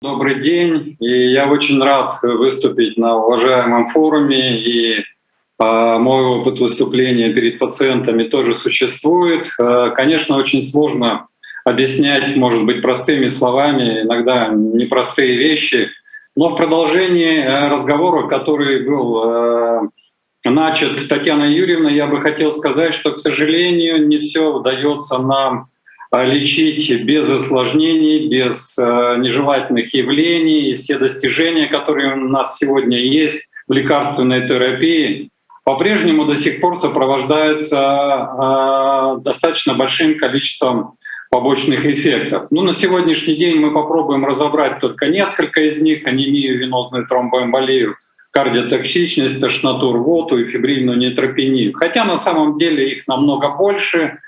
Добрый день, и я очень рад выступить на уважаемом форуме, и э, мой опыт выступления перед пациентами тоже существует. Э, конечно, очень сложно объяснять, может быть, простыми словами, иногда непростые вещи, но в продолжении э, разговора, который был э, начат Татьяной Юрьевной, я бы хотел сказать, что, к сожалению, не все удается нам лечить без осложнений, без нежелательных явлений. И все достижения, которые у нас сегодня есть в лекарственной терапии, по-прежнему до сих пор сопровождаются достаточно большим количеством побочных эффектов. Ну, на сегодняшний день мы попробуем разобрать только несколько из них, анемию, венозную тромбоэмболию, кардиотоксичность, тошноту, рвоту и фибрильную нейтропению. Хотя на самом деле их намного больше.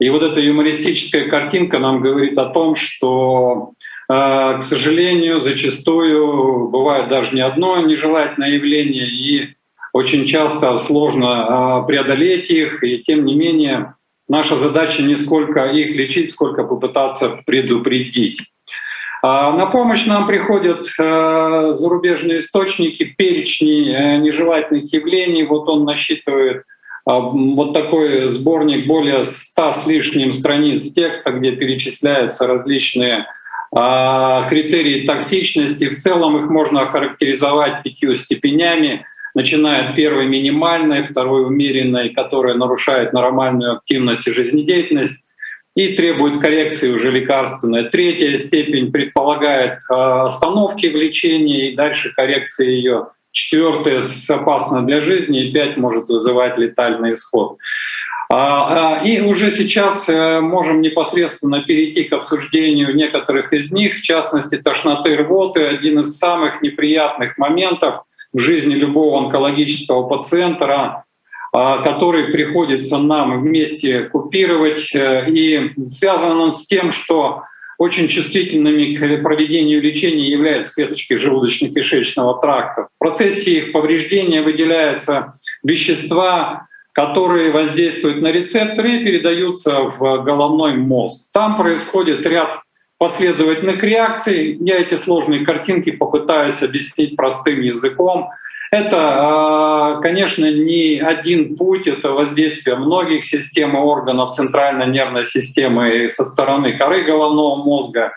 И вот эта юмористическая картинка нам говорит о том, что, э, к сожалению, зачастую бывает даже не одно нежелательное явление, и очень часто сложно э, преодолеть их, и тем не менее Наша задача не сколько их лечить, сколько попытаться предупредить. А, на помощь нам приходят э, зарубежные источники, перечни нежелательных явлений. Вот он насчитывает вот такой сборник более ста с лишним страниц текста, где перечисляются различные а, критерии токсичности. В целом их можно охарактеризовать пятью степенями начиная от первой минимальной, второй умеренной, которая нарушает нормальную активность и жизнедеятельность, и требует коррекции уже лекарственной. Третья степень предполагает э, остановки в лечении и дальше коррекции ее. Четвертая опасна для жизни, и пять может вызывать летальный исход. А, а, и уже сейчас э, можем непосредственно перейти к обсуждению некоторых из них, в частности, тошноты рвоты, один из самых неприятных моментов, в жизни любого онкологического пациента, а, который приходится нам вместе купировать. Э, и связан он с тем, что очень чувствительными к проведению лечения являются клеточки желудочно-кишечного тракта. В процессе их повреждения выделяются вещества, которые воздействуют на рецепторы и передаются в головной мозг. Там происходит ряд последовательных реакций. Я эти сложные картинки попытаюсь объяснить простым языком. Это, а, конечно, не один путь, это воздействие многих систем и органов центральной нервной системы со стороны коры головного мозга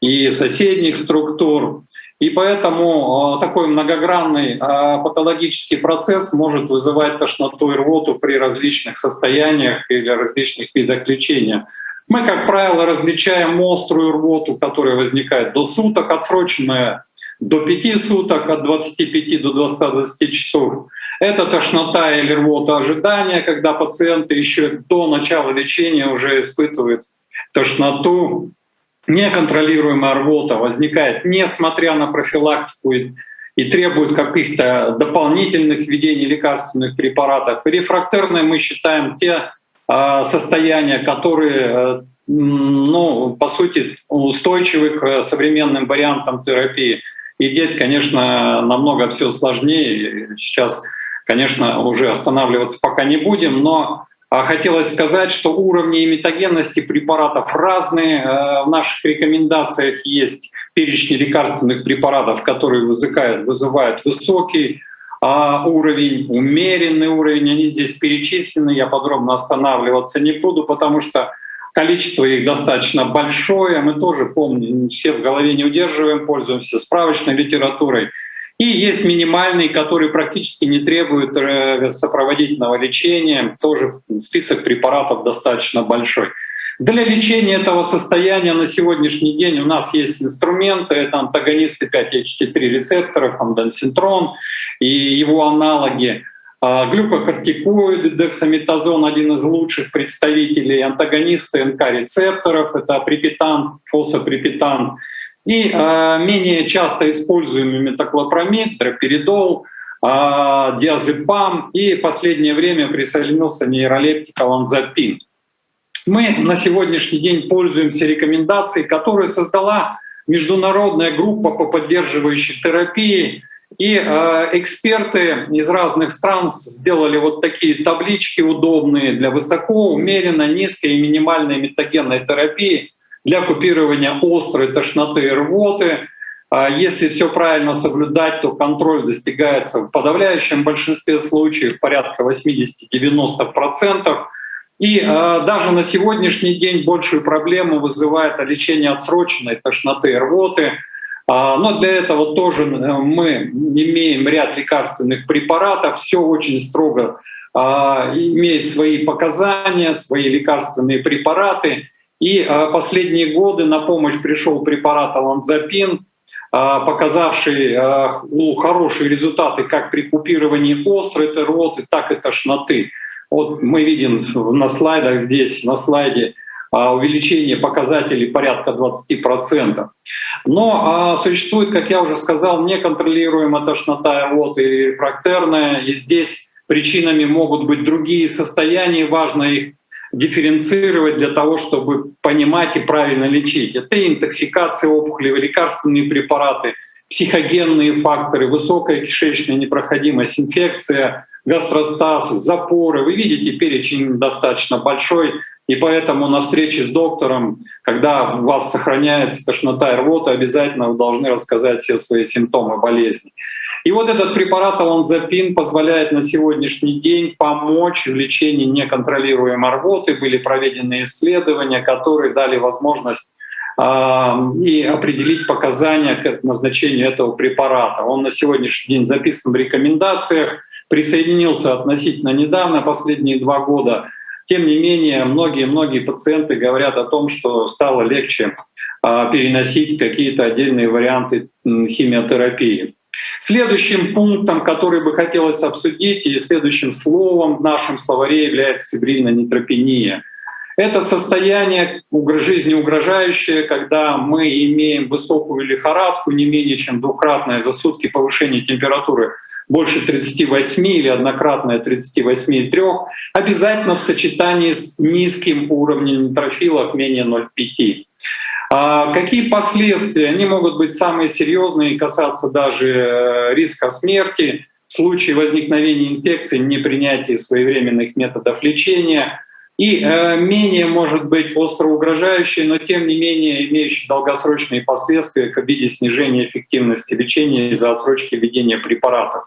и соседних структур. И поэтому а, такой многогранный а, патологический процесс может вызывать тошноту и рвоту при различных состояниях или различных видах лечения. Мы, как правило, различаем острую рвоту, которая возникает до суток, отсроченная до 5 суток, от 25 до 220 часов. Это тошнота или рвота ожидания, когда пациенты еще до начала лечения уже испытывают тошноту. Неконтролируемая рвота возникает несмотря на профилактику и, и требует каких-то дополнительных введений лекарственных препаратов. Рефрактерные мы считаем те состояния, которые, э, ну, по сути, устойчивы к современным вариантам терапии. И здесь, конечно, намного все сложнее. Сейчас, конечно, уже останавливаться пока не будем, но а, хотелось сказать, что уровни метагенности препаратов разные. Э, в наших рекомендациях есть перечни лекарственных препаратов, которые вызывают, вызывают высокий а уровень, умеренный уровень, они здесь перечислены, я подробно останавливаться не буду, потому что количество их достаточно большое, мы тоже помним, все в голове не удерживаем, пользуемся справочной литературой. И есть минимальный, который практически не требует э, сопроводительного лечения, тоже список препаратов достаточно большой. Для лечения этого состояния на сегодняшний день у нас есть инструменты, это антагонисты 5-HT3 рецепторов, амдансинтрон и его аналоги. А, глюкокортикоиды, дексаметазон — один из лучших представителей, антагонисты НК-рецепторов — это припитан, фосфоприпитан, и э, менее часто используемый метоклопромид, дроперидол, э, диазепам, и в последнее время присоединился нейролептик аланзапин. Мы на сегодняшний день пользуемся рекомендацией, которую создала международная группа по поддерживающей терапии. И э, эксперты из разных стран сделали вот такие таблички удобные для высоко, умеренно, низкой и минимальной метагенной терапии для купирования острой тошноты и рвоты. а если все правильно соблюдать, то контроль достигается в подавляющем большинстве случаев, порядка 80-90%. И э, даже на сегодняшний день большую проблему вызывает лечение отсроченной тошноты и рвоты. А, но для этого тоже э, мы имеем ряд лекарственных препаратов, все очень строго а, имеет свои показания, свои лекарственные препараты. И а, последние годы на помощь пришел препарат аланзапин, показавший хорошие результаты как при купировании острой рвоты, так и тошноты. Вот мы видим на слайдах здесь, на слайде, увеличение показателей порядка 20%. Но а, существует, как я уже сказал, неконтролируемая тошнота вот, и рефрактерная, и здесь причинами могут быть другие состояния, важно их дифференцировать для того, чтобы понимать и правильно лечить. Это интоксикация опухоли, лекарственные препараты, психогенные факторы, высокая кишечная непроходимость, инфекция, гастростаз, запоры. Вы видите, перечень достаточно большой, и поэтому на встрече с доктором, когда у вас сохраняется тошнота и рвота, обязательно вы должны рассказать все свои симптомы болезни. И вот этот препарат аланзапин позволяет на сегодняшний день помочь в лечении неконтролируемой рвоты. Были проведены исследования, которые дали возможность э, и определить показания к назначению этого препарата. Он на сегодняшний день записан в рекомендациях, присоединился относительно недавно, последние два года тем не менее, многие-многие пациенты говорят о том, что стало легче а, переносить какие-то отдельные варианты химиотерапии. Следующим пунктом, который бы хотелось обсудить, и следующим словом в нашем словаре является фибрильная нейтропения. Это состояние жизни угрожающее, когда мы имеем высокую лихорадку, не менее чем двукратное за сутки повышение температуры больше 38 или однократное 38,3, обязательно в сочетании с низким уровнем нейтрофилов менее 0,5. А какие последствия? Они могут быть самые серьезные и касаться даже э, риска смерти в случае возникновения инфекции, непринятия своевременных методов лечения, и э, менее, может быть, остро угрожающие, но тем не менее имеющие долгосрочные последствия в виде снижения эффективности лечения из-за отсрочки введения препаратов.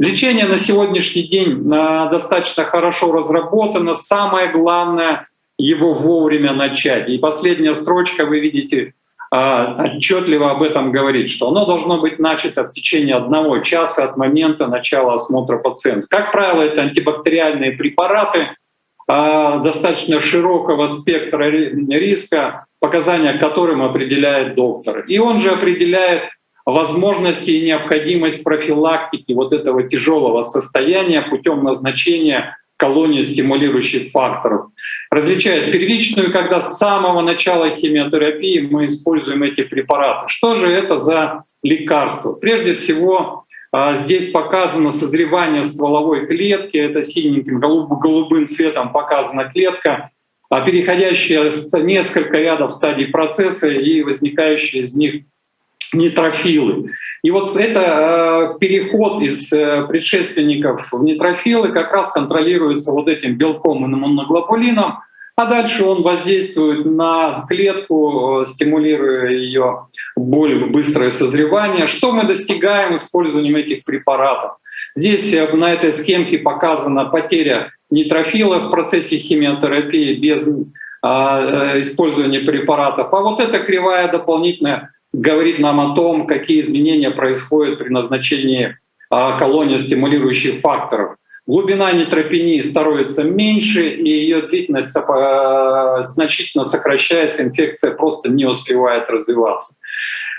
Лечение на сегодняшний день э, достаточно хорошо разработано. Самое главное — его вовремя начать. И последняя строчка, вы видите, э, отчетливо об этом говорит, что оно должно быть начато в течение одного часа от момента начала осмотра пациента. Как правило, это антибактериальные препараты — достаточно широкого спектра риска, показания которым определяет доктор. И он же определяет возможности и необходимость профилактики вот этого тяжелого состояния путем назначения колонии стимулирующих факторов. Различает первичную, когда с самого начала химиотерапии мы используем эти препараты. Что же это за лекарство? Прежде всего, а здесь показано созревание стволовой клетки, это синеньким голубым цветом показана клетка, а переходящая несколько рядов стадий процесса и возникающие из них нейтрофилы. И вот это э, переход из э, предшественников в нейтрофилы как раз контролируется вот этим белком иммуноглобулином, а дальше он воздействует на клетку, э, стимулируя ее более быстрое созревание. Что мы достигаем использованием этих препаратов? Здесь э, на этой схемке показана потеря нейтрофила в процессе химиотерапии без э, использования препаратов. А вот эта кривая дополнительно говорит нам о том, какие изменения происходят при назначении колонии стимулирующих факторов. Глубина нейтропении становится меньше, и ее длительность э, значительно сокращается, инфекция просто не успевает развиваться.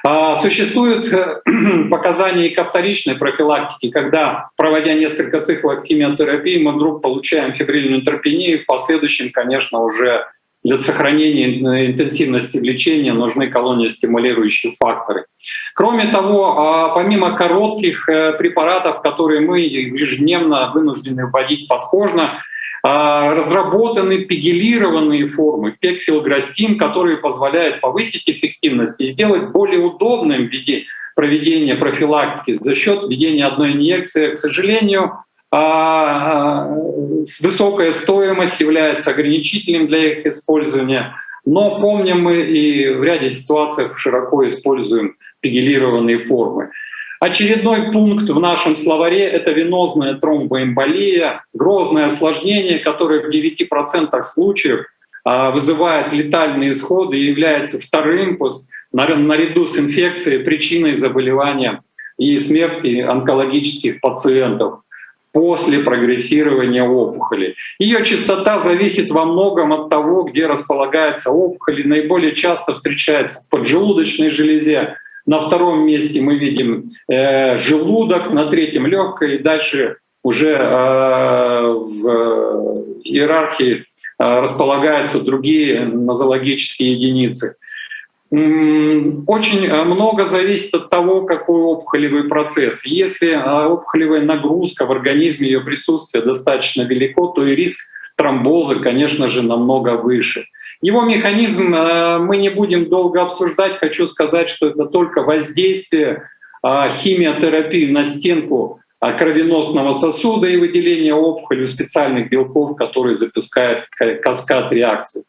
А, существуют э, показания и ко вторичной профилактике, когда, проводя несколько циклов химиотерапии, мы вдруг получаем фибрильную нейтропению, в последующем, конечно, уже для сохранения интенсивности лечения нужны колонии стимулирующие факторы. Кроме того, а, помимо коротких э, препаратов, которые мы ежедневно вынуждены вводить подкожно, а, разработаны пегилированные формы, пекфилграстин, которые позволяют повысить эффективность и сделать более удобным в виде проведения профилактики за счет введения одной инъекции. К сожалению, а, высокая стоимость является ограничителем для их использования. Но помним мы и в ряде ситуаций широко используем пигелированные формы. Очередной пункт в нашем словаре — это венозная тромбоэмболия, грозное осложнение, которое в 9% случаев а, вызывает летальные исходы и является вторым наряду с инфекцией причиной заболевания и смерти онкологических пациентов после прогрессирования опухоли. Ее частота зависит во многом от того, где располагается опухоль. Наиболее часто встречается в поджелудочной железе. На втором месте мы видим э, желудок, на третьем легкое, и дальше уже э, в иерархии э, располагаются другие нозологические единицы. Очень э, много зависит от того, какой опухолевый процесс. Если э, опухолевая нагрузка в организме, ее присутствие достаточно велико, то и риск тромбоза, конечно же, намного выше. Его механизм э, мы не будем долго обсуждать. Хочу сказать, что это только воздействие химиотерапии на стенку кровеносного сосуда и выделение опухоли специальных белков, которые запускают каскад реакций.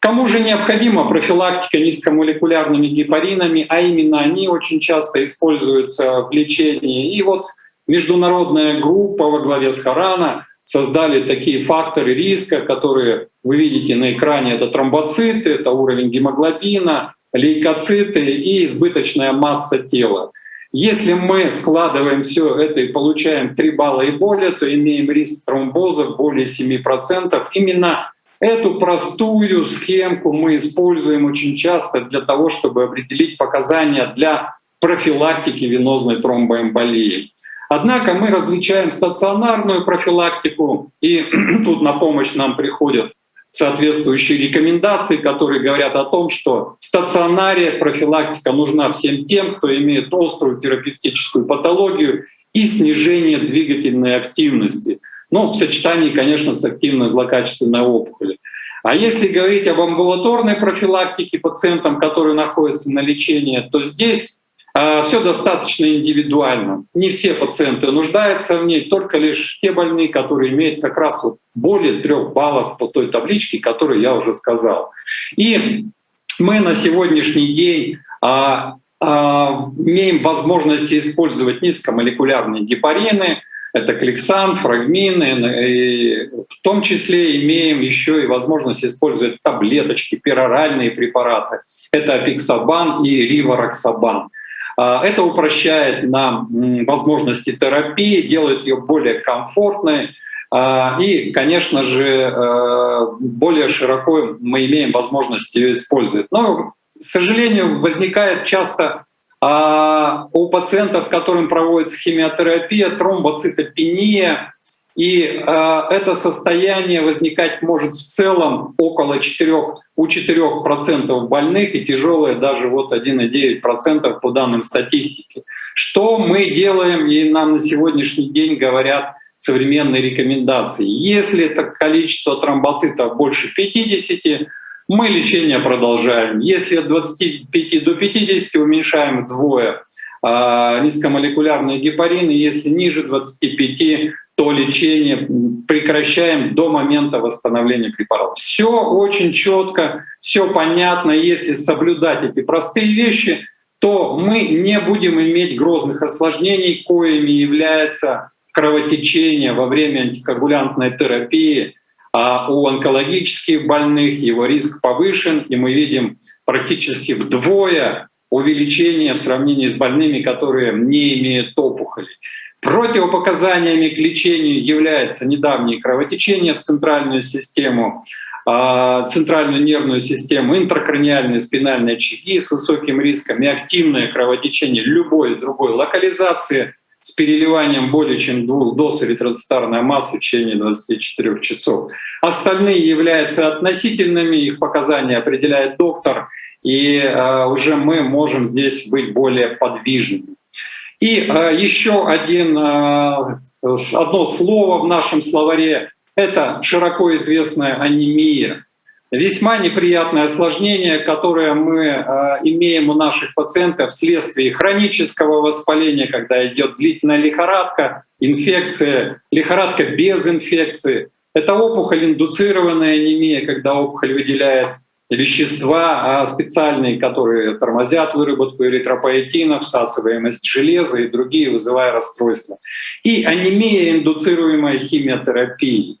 Кому же необходима профилактика низкомолекулярными гепаринами, а именно они очень часто используются в лечении. И вот международная группа во главе с Харана создали такие факторы риска, которые вы видите на экране. Это тромбоциты, это уровень гемоглобина, лейкоциты и избыточная масса тела. Если мы складываем все это и получаем 3 балла и более, то имеем риск тромбоза более 7%. Именно Эту простую схемку мы используем очень часто для того, чтобы определить показания для профилактики венозной тромбоэмболии. Однако мы различаем стационарную профилактику, и тут на помощь нам приходят соответствующие рекомендации, которые говорят о том, что в стационаре профилактика нужна всем тем, кто имеет острую терапевтическую патологию и снижение двигательной активности. Ну, в сочетании, конечно, с активной злокачественной опухолью. А если говорить об амбулаторной профилактике пациентам, которые находятся на лечении, то здесь э, а, все достаточно индивидуально. Не все пациенты нуждаются в ней, только лишь те больные, которые имеют как раз вот более трех баллов по той табличке, которую я уже сказал. И мы на сегодняшний день а, имеем возможность использовать низкомолекулярные гепарины, это кликсан, фрагмины, и в том числе имеем еще и возможность использовать таблеточки, пероральные препараты. Это апиксабан и ривароксабан. А, это упрощает нам возможности терапии, делает ее более комфортной. А, и, конечно же, э, более широко мы имеем возможность ее использовать. Но, к сожалению, возникает часто а у пациентов, которым проводится химиотерапия, тромбоцитопения, и э, это состояние возникать может в целом около 4, у 4% больных и тяжелое даже вот 1,9% по данным статистики. Что мы делаем, и нам на сегодняшний день говорят современные рекомендации. Если это количество тромбоцитов больше 50, мы лечение продолжаем. Если от 25 до 50 уменьшаем вдвое а, низкомолекулярные гепарины, если ниже 25, то лечение прекращаем до момента восстановления препарата. Все очень четко, все понятно. Если соблюдать эти простые вещи, то мы не будем иметь грозных осложнений, коими является кровотечение во время антикоагулянтной терапии, а у онкологических больных его риск повышен, и мы видим практически вдвое увеличение в сравнении с больными, которые не имеют опухолей. Противопоказаниями к лечению является недавнее кровотечение в центральную систему, а, центральную нервную систему, интракраниальные спинальные очаги с высоким риском и активное кровотечение любой другой локализации, с переливанием более чем двух доз эритроцитарной массы в течение 24 часов. Остальные являются относительными, их показания определяет доктор, и э, уже мы можем здесь быть более подвижными. И э, еще один, э, одно слово в нашем словаре — это широко известная анемия весьма неприятное осложнение, которое мы э, имеем у наших пациентов вследствие хронического воспаления, когда идет длительная лихорадка, инфекция, лихорадка без инфекции. Это опухоль, индуцированная анемия, когда опухоль выделяет вещества а, специальные, которые тормозят выработку эритропоэтина, всасываемость железа и другие, вызывая расстройства. И анемия, индуцируемая химиотерапией.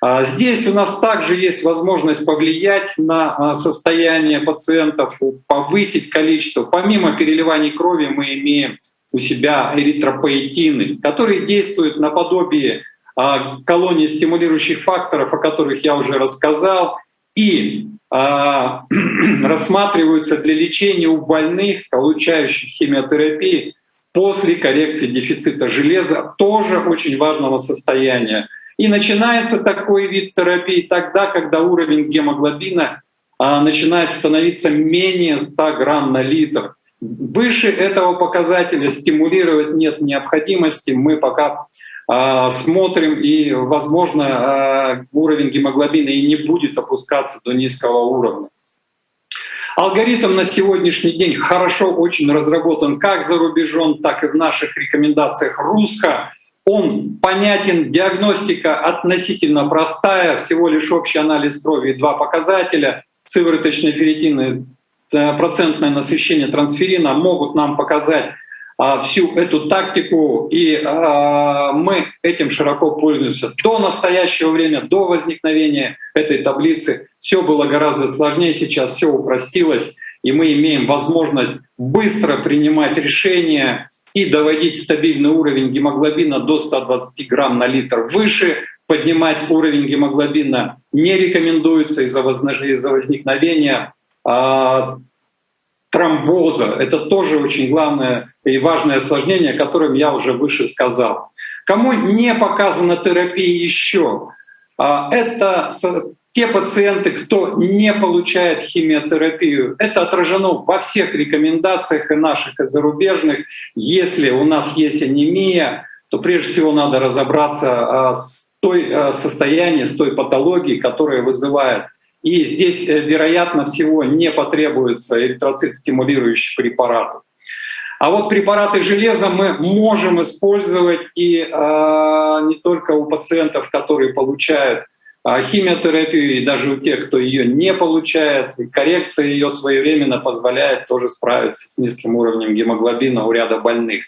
А, здесь у нас также есть возможность повлиять на состояние пациентов, повысить количество. Помимо переливаний крови мы имеем у себя эритропоэтины, которые действуют наподобие колонии стимулирующих факторов, о которых я уже рассказал, и а, рассматриваются для лечения у больных, получающих химиотерапию после коррекции дефицита железа, тоже очень важного состояния. И начинается такой вид терапии тогда, когда уровень гемоглобина а, начинает становиться менее 100 грамм на литр. Выше этого показателя стимулировать нет необходимости. Мы пока а, смотрим, и, возможно, а, уровень гемоглобина и не будет опускаться до низкого уровня. Алгоритм на сегодняшний день хорошо очень разработан как за рубежом, так и в наших рекомендациях русско. Он понятен, диагностика относительно простая, всего лишь общий анализ крови и два показателя, сывороточные ферритины, э, процентное насыщение трансферина могут нам показать а, всю эту тактику, и а, мы этим широко пользуемся. До настоящего времени, до возникновения этой таблицы все было гораздо сложнее, сейчас все упростилось, и мы имеем возможность быстро принимать решения и доводить стабильный уровень гемоглобина до 120 грамм на литр выше, поднимать уровень гемоглобина не рекомендуется из-за возникновения а, тромбоза. Это тоже очень главное и важное осложнение, о котором я уже выше сказал. Кому не показана терапия еще, это те пациенты, кто не получает химиотерапию. Это отражено во всех рекомендациях и наших, и зарубежных. Если у нас есть анемия, то прежде всего надо разобраться а, с той а, состоянием, с той патологией, которая вызывает и здесь, э, вероятно всего, не потребуется эритроцит-стимулирующих препаратов. А вот препараты железа мы можем использовать и э, не только у пациентов, которые получают э, химиотерапию, и даже у тех, кто ее не получает. И коррекция ее своевременно позволяет тоже справиться с низким уровнем гемоглобина у ряда больных.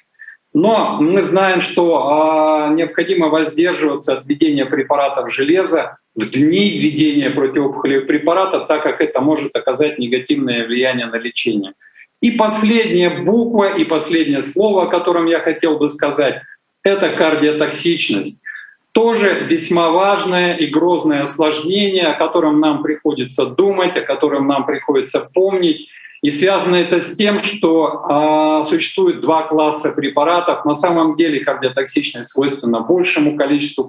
Но мы знаем, что э, необходимо воздерживаться от введения препаратов железа в дни введения противоопухолевых препаратов, так как это может оказать негативное влияние на лечение. И последняя буква и последнее слово, о котором я хотел бы сказать, это кардиотоксичность. Тоже весьма важное и грозное осложнение, о котором нам приходится думать, о котором нам приходится помнить. И связано это с тем, что э, существует два класса препаратов. На самом деле кардиотоксичность свойственна большему количеству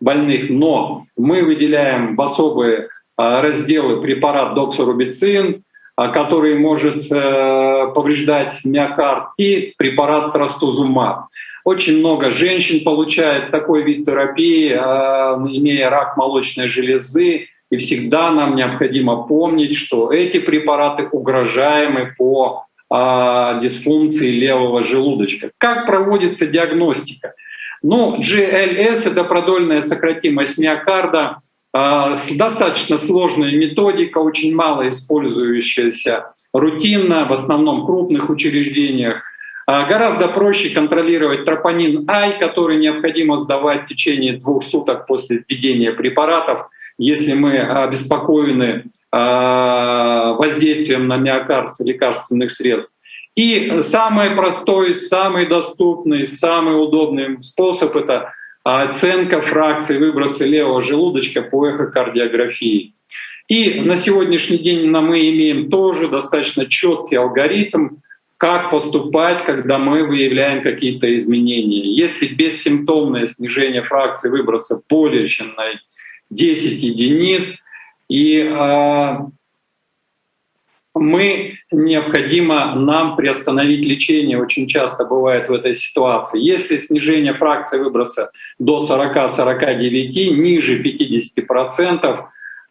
больных, но мы выделяем в особые э, разделы препарат доксорубицин, который может э, повреждать миокард, и препарат трастузумаб. Очень много женщин получает такой вид терапии, э, имея рак молочной железы, и всегда нам необходимо помнить, что эти препараты угрожаемы по а, дисфункции левого желудочка. Как проводится диагностика? Ну, GLS — это продольная сократимость миокарда, а, достаточно сложная методика, очень мало использующаяся рутинно, в основном в крупных учреждениях. А, гораздо проще контролировать тропонин I, который необходимо сдавать в течение двух суток после введения препаратов — если мы обеспокоены а, воздействием на миокард лекарственных средств. И самый простой, самый доступный, самый удобный способ — это оценка фракции выброса левого желудочка по эхокардиографии. И на сегодняшний день мы имеем тоже достаточно четкий алгоритм, как поступать, когда мы выявляем какие-то изменения. Если бессимптомное снижение фракции выброса более чем на 10 единиц, и э, мы необходимо нам приостановить лечение, очень часто бывает в этой ситуации. Если снижение фракции выброса до 40-49, ниже 50%,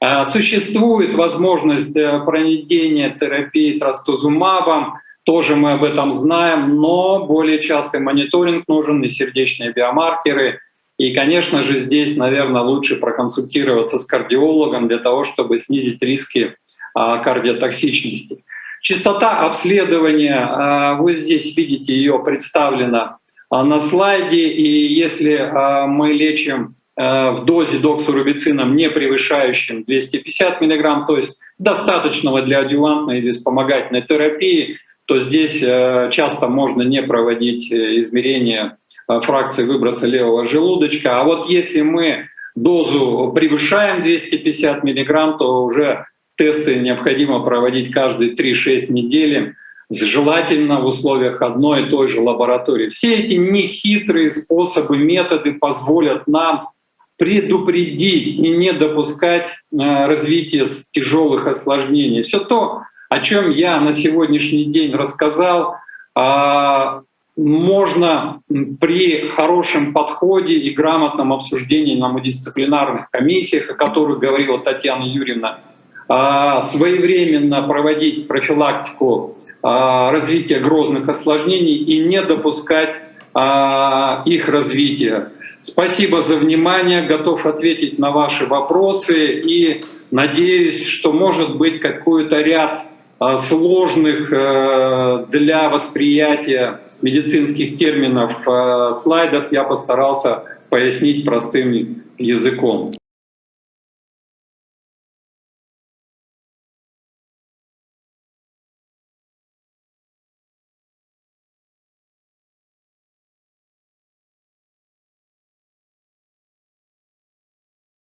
э, существует возможность э, проведения терапии трастузумабом, тоже мы об этом знаем, но более частый мониторинг нужен и сердечные биомаркеры — и, конечно же, здесь, наверное, лучше проконсультироваться с кардиологом для того, чтобы снизить риски кардиотоксичности. Частота обследования, вы здесь видите ее представлена на слайде, и если мы лечим в дозе доксурубицином, не превышающим 250 мг, то есть достаточного для адювантной или вспомогательной терапии, то здесь часто можно не проводить измерения фракции выброса левого желудочка. А вот если мы дозу превышаем 250 мг, то уже тесты необходимо проводить каждые 3-6 недели, желательно в условиях одной и той же лаборатории. Все эти нехитрые способы, методы позволят нам предупредить и не допускать э, развития тяжелых осложнений. Все то, о чем я на сегодняшний день рассказал, а, можно при хорошем подходе и грамотном обсуждении на мультидисциплинарных комиссиях, о которых говорила Татьяна Юрьевна, своевременно проводить профилактику а, развития грозных осложнений и не допускать а, их развития. Спасибо за внимание, готов ответить на ваши вопросы и надеюсь, что может быть какой-то ряд сложных э, для восприятия медицинских терминов слайдов я постарался пояснить простым языком.